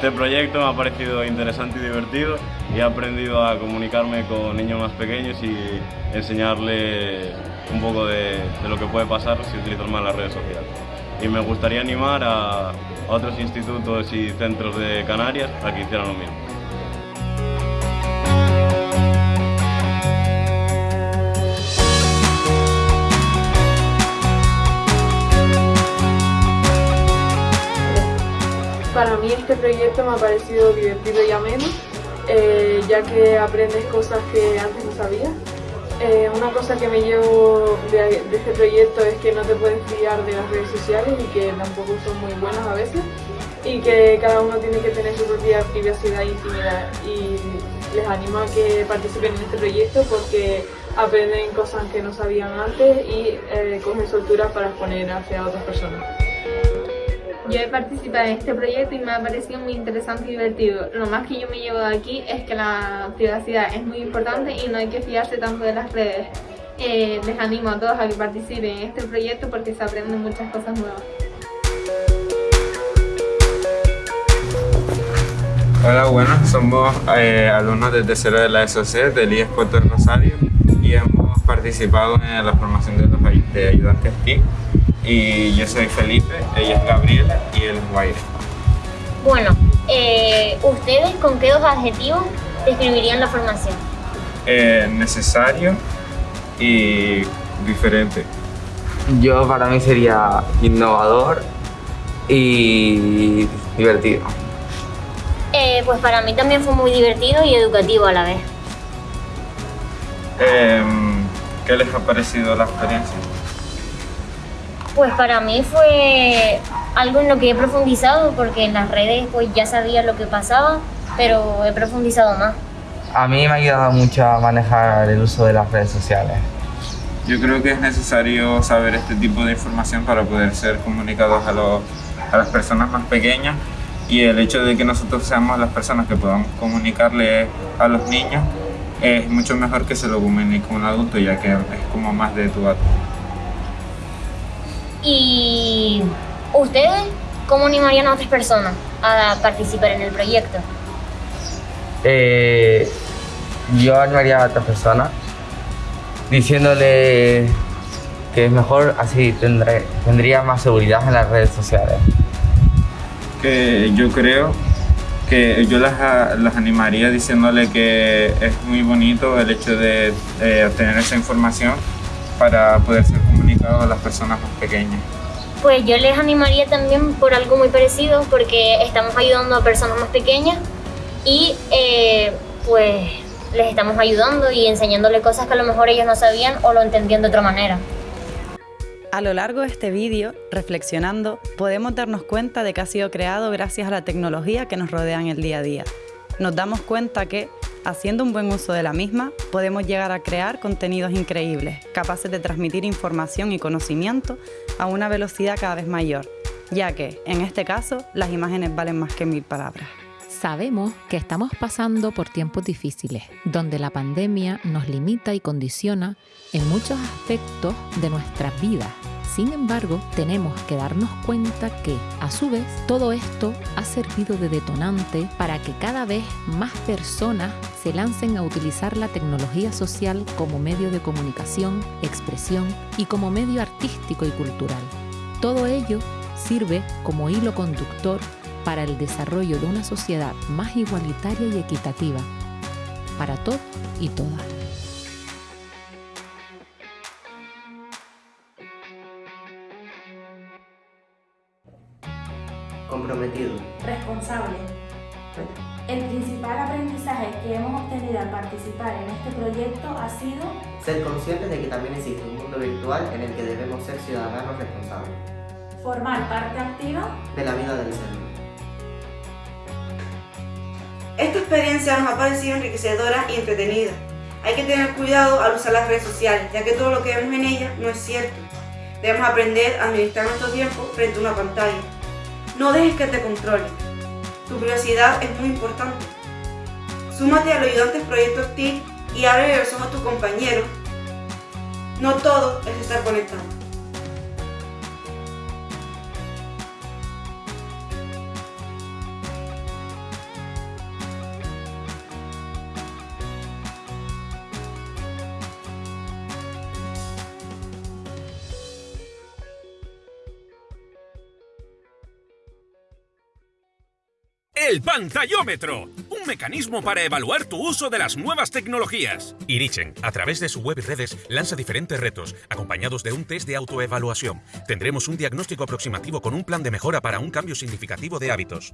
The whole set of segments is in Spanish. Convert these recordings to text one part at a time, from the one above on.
Este proyecto me ha parecido interesante y divertido y he aprendido a comunicarme con niños más pequeños y enseñarles un poco de, lo que puede pasar si utilizan mal las redes sociales. Y me gustaría animar a otros institutos y centros de Canarias a que hicieran lo mismo. Este proyecto me ha parecido divertido y ameno, eh, ya que aprendes cosas que antes no sabías. Eh, una cosa que me llevo de, este proyecto es que no te puedes fiar de las redes sociales y que tampoco son muy buenas a veces y que cada uno tiene que tener su propia privacidad y intimidad y les animo a que participen en este proyecto porque aprenden cosas que no sabían antes y eh, cogen soltura para exponer hacia otras personas. Yo he participado en este proyecto y me ha parecido muy interesante y divertido. Lo más que yo me llevo de aquí es que la privacidad es muy importante y no hay que fiarse tanto de las redes. Eh, les animo a todos a que participen en este proyecto porque se aprenden muchas cosas nuevas. Hola, buenas, somos eh, alumnos de tercero de la SOC del IES Puerto Rosario y hemos participado en la formación de los ayudantes TIC y yo soy Felipe, ella es Gabriela y él es Guaire. Bueno, eh, ¿ustedes con qué dos adjetivos describirían la formación? Eh, necesario y diferente. Yo para mí sería innovador y divertido. Eh, pues para mí también fue muy divertido y educativo a la vez. Em, ¿Qué les ha parecido la experiencia? Pues para mí fue algo en lo que he profundizado porque en las redes pues ya sabía lo que pasaba, pero he profundizado más. A mí me ha ayudado mucho a manejar el uso de las redes sociales. Yo creo que es necesario saber este tipo de información para poder ser comunicados a, a las personas más pequeñas y el hecho de que nosotros seamos las personas que podamos comunicarle a los niños es mucho mejor que se lo comunique un adulto ya que es como más de tu acto. ¿Y ustedes cómo animarían a otras personas a participar en el proyecto? Eh, yo animaría a otras personas diciéndole que es mejor así tendré, tendría más seguridad en las redes sociales. Que yo creo que yo las, las animaría diciéndole que es muy bonito el hecho de obtener esa información para poder ser a las personas más pequeñas? Pues yo les animaría también por algo muy parecido, porque estamos ayudando a personas más pequeñas y eh, pues les estamos ayudando y enseñándole cosas que a lo mejor ellos no sabían o lo entendían de otra manera. A lo largo de este vídeo, reflexionando, podemos darnos cuenta de que ha sido creado gracias a la tecnología que nos rodea en el día a día. Nos damos cuenta que Haciendo un buen uso de la misma, podemos llegar a crear contenidos increíbles, capaces de transmitir información y conocimiento a una velocidad cada vez mayor, ya que, en este caso, las imágenes valen más que mil palabras. Sabemos que estamos pasando por tiempos difíciles, donde la pandemia nos limita y condiciona en muchos aspectos de nuestras vidas sin embargo, tenemos que darnos cuenta que, a su vez, todo esto ha servido de detonante para que cada vez más personas se lancen a utilizar la tecnología social como medio de comunicación, expresión y como medio artístico y cultural. Todo ello sirve como hilo conductor para el desarrollo de una sociedad más igualitaria y equitativa para todos y todas. Comprometido, responsable. El principal aprendizaje que hemos obtenido al participar en este proyecto ha sido ser conscientes de que también existe un mundo virtual en el que debemos ser ciudadanos responsables. Formar parte activa de la vida del ser. Esta experiencia nos ha parecido enriquecedora y entretenida. Hay que tener cuidado al usar las redes sociales, ya que todo lo que vemos en ellas no es cierto. Debemos aprender a administrar nuestro tiempo frente a una pantalla. No dejes que te controle. Tu privacidad es muy importante. Súmate a los ayudantes Proyecto Active y abre el ojos a tus compañeros. No todo es estar conectado. El pantallómetro, un mecanismo para evaluar tu uso de las nuevas tecnologías. Irichen, a través de su web y redes, lanza diferentes retos, acompañados de un test de autoevaluación. Tendremos un diagnóstico aproximativo con un plan de mejora para un cambio significativo de hábitos.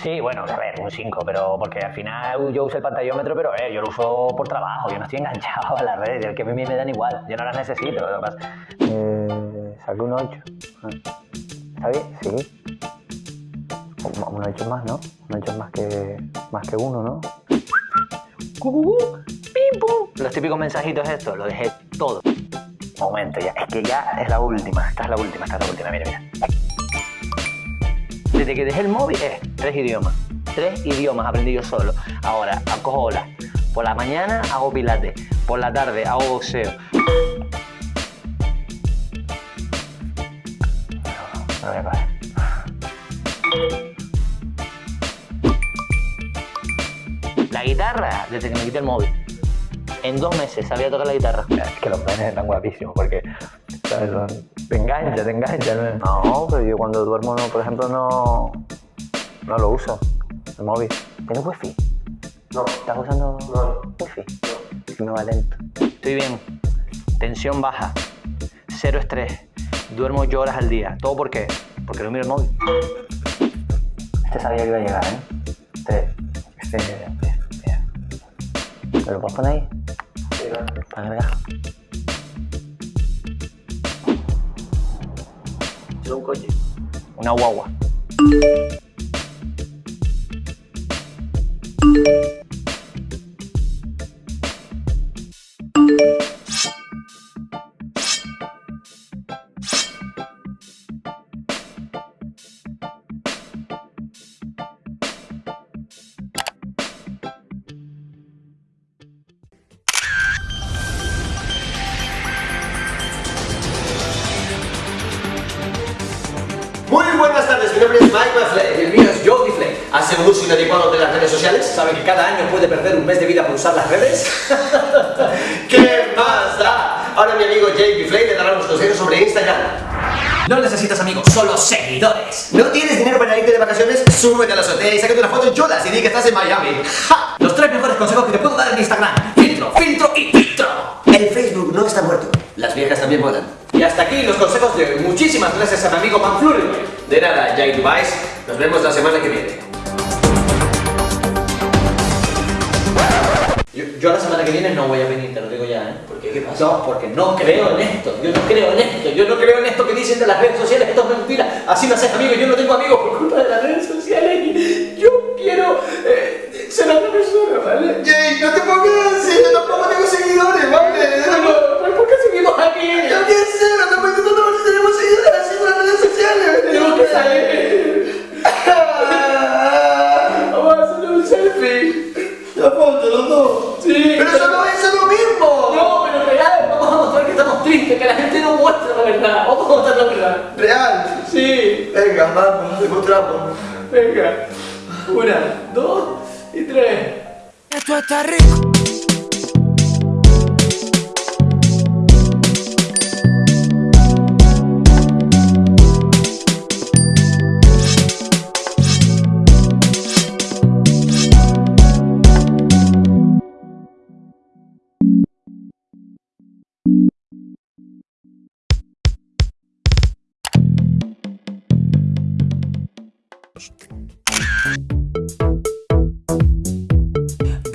Sí, bueno, a ver, un 5, pero porque al final yo uso el pantallómetro, pero eh, yo lo uso por trabajo, yo no estoy enganchado a las redes, el que a mí me dan igual, yo no las necesito. Lo que pasa. Eh, saqué un 8. ¿Está bien? Sí. Un, un 8 más, ¿no? Un 8 más que, más que uno, ¿no? ¡Pim, pum! Los típicos mensajitos estos, lo dejé todo. Momento, ya, es que ya es la última, esta es la última, esta es la última, mira, mira. Desde que dejé el móvil, eh, tres idiomas. Tres idiomas aprendí yo solo. Ahora, acojo olas. Por la mañana hago pilates. Por la tarde hago boxeo. A coger. La guitarra, desde que me quité el móvil. En dos meses sabía tocar la guitarra. Es que los penes están guapísimos porque ¿sabes? Te engancha, te engancha. ¿no? No, pero yo cuando duermo, no, por ejemplo, no, no lo uso, el móvil. ¿Tienes wifi? No. ¿Estás usando wifi? No. Si me va lento. Estoy bien. Tensión baja. Cero estrés. Duermo ocho horas al día. ¿Todo por qué? Porque no miro el móvil. Este sabía que iba a llegar, ¿eh? Este... Este... mira, mira. ¿Me lo puedes poner ahí? Para cargar. Es un coche. Una guagua. Mi nombre es Mike Flay. El mío es Jody Flay. ¿Hace un uso inadecuado de las redes sociales? ¿Sabe que cada año puede perder un mes de vida por usar las redes? ¿Qué más da? Ahora mi amigo Jake Flay le dará unos consejos sobre Instagram. No necesitas amigos, solo seguidores. ¿No tienes dinero para irte de vacaciones? Súbete a la azotea y sácate una foto en cholas y di que estás en Miami. ¡Ja! Los tres mejores consejos que te puedo dar en Instagram. Filtro, filtro y filtro. El Facebook no está muerto. Las viejas también mueran. Y hasta aquí los consejos de hoy. Muchísimas gracias a mi amigo Manfluri. De nada, Jake Device. Nos vemos la semana que viene. Yo, yo la semana que viene no voy a venir, te lo digo ya, ¿eh? ¿Por qué? ¿Qué pasa? No, porque no creo en esto. Yo no creo en esto. Yo no creo en esto que dicen de las redes sociales. Esto es mentira. Así no haces amigos. Yo no tengo amigos por culpa de las redes sociales. Y Yo quiero eh, ser otra persona, ¿vale? Jake, no te pongas así. Yo tampoco tengo seguidores, Esto está rico.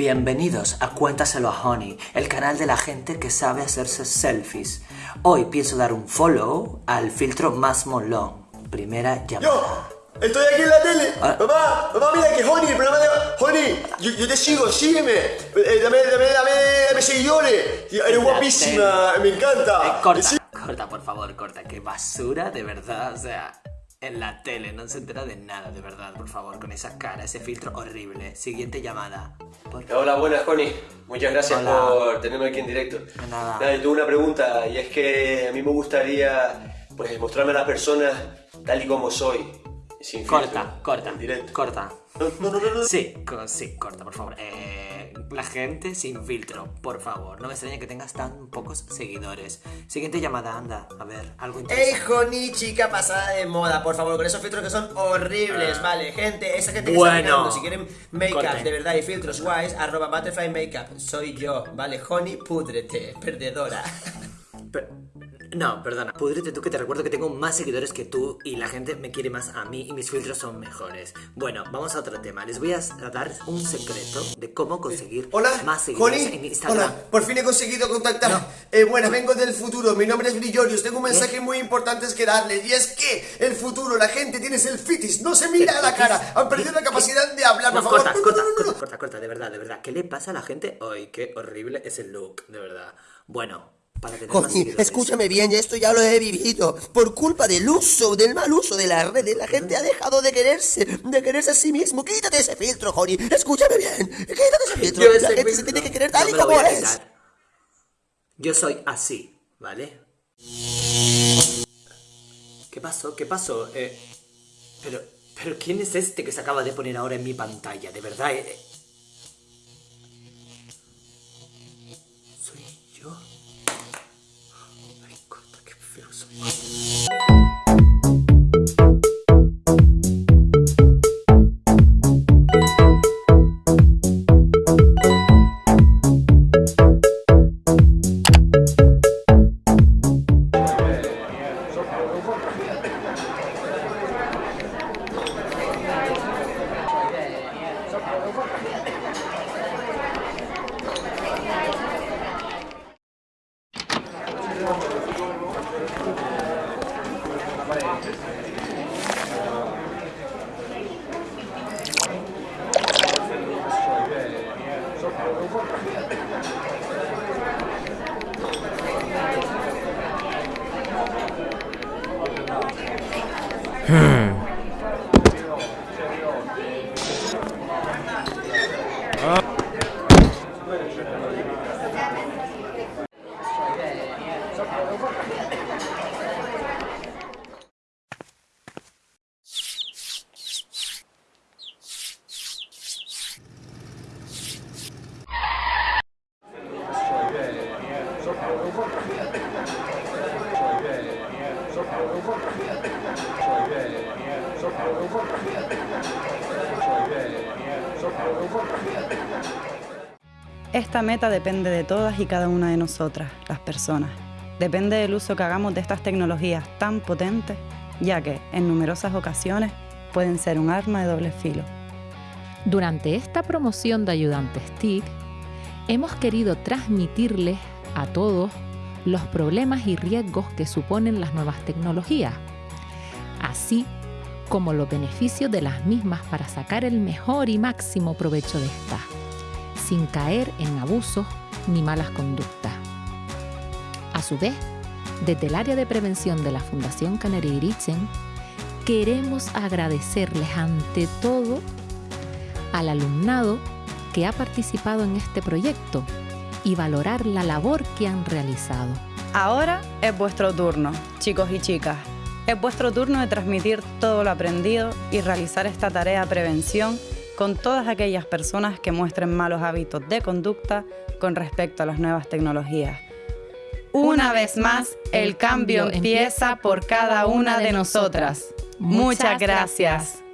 Bienvenidos a Cuéntaselo a Honey, el canal de la gente que sabe hacerse selfies. Hoy pienso dar un follow al filtro más molón. Primera llamada. Estoy aquí en la tele. Mamá, mamá, mira que Honey, el programa de Honey, yo, yo te sigo, sígueme. Eh, dame, dame, dame, dame seguidores. Eres guapísima, me encanta. Eh, corta, corta, por favor, corta. Qué basura, de verdad. O sea, en la tele no se entera de nada, de verdad, por favor, con esa cara, ese filtro horrible. Siguiente llamada. Hola, buenas, Honey. Muchas gracias Hola. por tenerme aquí en directo. Nada. Nada, yo tengo una pregunta y es que a mí me gustaría pues mostrarme a las personas tal y como soy. Sin Corta, filtro, corta, en directo. corta. No, no, no, no. Sí, co- sí, corta, por favor. Eh, la gente sin filtro, por favor. No me extraña que tengas tan pocos seguidores. Siguiente llamada, anda. A ver, algo interesante. ¡Ey, Joni, chica pasada de moda! Por favor, con esos filtros que son horribles, ¿vale? Gente, esa gente que Bueno. está mirando, si quieren make-up de verdad y filtros guays, arroba Butterfly Makeup. Soy yo, ¿vale? Joni, púdrete, perdedora. No, perdona. Pudrete tú que te recuerdo que tengo más seguidores que tú y la gente me quiere más a mí y mis filtros son mejores. Bueno, vamos a otro tema. Les voy a dar un secreto de cómo conseguir más seguidores en Joni, Instagram. hola, por fin he conseguido contactar. Eh, bueno, vengo del futuro, mi nombre es Brillorius, tengo un mensaje muy importante que darles y es que el futuro, la gente tiene selfitis, no se mira a la cara, han perdido la capacidad de hablar, por No, favor. corta, corta, corta, corta, corta, de verdad, de verdad. ¿Qué le pasa a la gente? Ay, qué horrible es el look, de verdad. Bueno, para tener más seguidores. escúchame bien, ya esto ya lo he vivido. Por culpa del uso, del mal uso de las redes, la gente ha dejado de quererse, de quererse a sí mismo. Quítate ese filtro, Joni. Escúchame bien. Quítate ese filtro. Yo la ese gente se filtro tiene que querer no tal y como es. Yo soy así, ¿vale? ¿Qué pasó? ¿Qué pasó? Eh, pero, pero ¿quién es este que se acaba de poner ahora en mi pantalla? De verdad, eh, Thank you. Feo soy. Esta meta depende de todas y cada una de nosotras, las personas. Depende del uso que hagamos de estas tecnologías tan potentes, ya que en numerosas ocasiones pueden ser un arma de doble filo. Durante esta promoción de Ayudantes TIC, hemos querido transmitirles a todos los problemas y riesgos que suponen las nuevas tecnologías, así como los beneficios de las mismas para sacar el mejor y máximo provecho de estas, sin caer en abusos ni malas conductas. A su vez, desde el área de prevención de la Fundación Canary Irichen, queremos agradecerles ante todo al alumnado que ha participado en este proyecto y valorar la labor que han realizado. Ahora es vuestro turno, chicos y chicas. Es vuestro turno de transmitir todo lo aprendido y realizar esta tarea de prevención con todas aquellas personas que muestren malos hábitos de conducta con respecto a las nuevas tecnologías. Una vez más, el cambio empieza por cada una de nosotras. Muchas gracias.